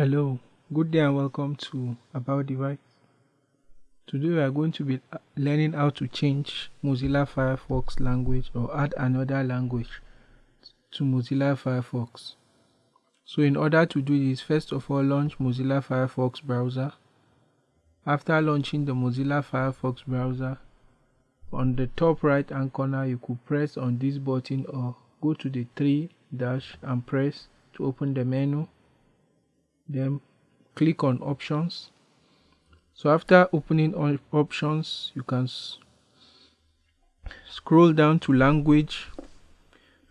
Hello, good day and welcome to About Device. Today we are going to be uh, learning how to change Mozilla Firefox language or add another language to Mozilla Firefox. So in order to do this, first of all launch Mozilla Firefox browser. After launching the Mozilla Firefox browser, on the top right hand corner you could press on this button or go to the three dash and press to open the menu then click on options. So after opening on options you can scroll down to language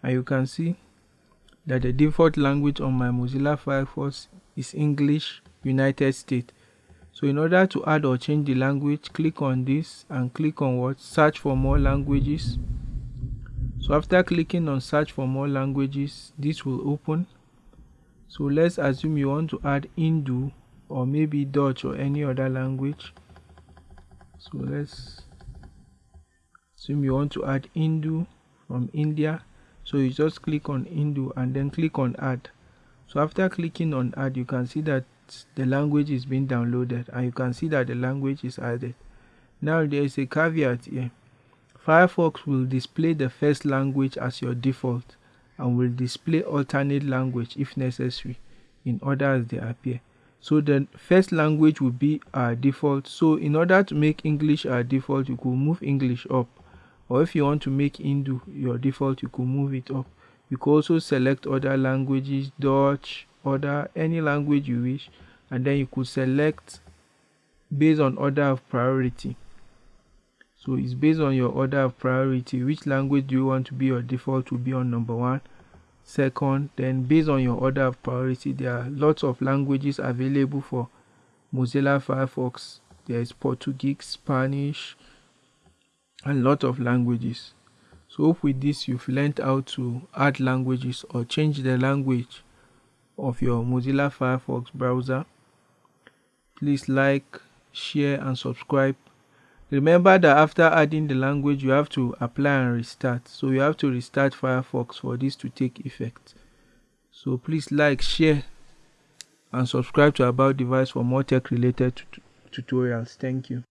and you can see that the default language on my Mozilla Firefox is English United States. So in order to add or change the language click on this and click on what? Search for more languages. So after clicking on search for more languages this will open so let's assume you want to add Hindu or maybe Dutch or any other language. So let's assume you want to add Hindu from India. So you just click on Hindu and then click on add. So after clicking on add you can see that the language is being downloaded and you can see that the language is added. Now there is a caveat here. Firefox will display the first language as your default and will display alternate language if necessary in order as they appear. So the first language will be our default. So in order to make English our default, you could move English up. Or if you want to make Hindu your default, you could move it up. You could also select other languages, Dutch, other, any language you wish. And then you could select based on order of priority. So it's based on your order of priority. Which language do you want to be your default will be on number one. Second, then based on your order of priority, there are lots of languages available for Mozilla Firefox. There is Portuguese, Spanish, and lot of languages. So hope with this you've learned how to add languages or change the language of your Mozilla Firefox browser. Please like, share and subscribe Remember that after adding the language, you have to apply and restart. So you have to restart Firefox for this to take effect. So please like, share, and subscribe to About Device for more tech related tutorials. Thank you.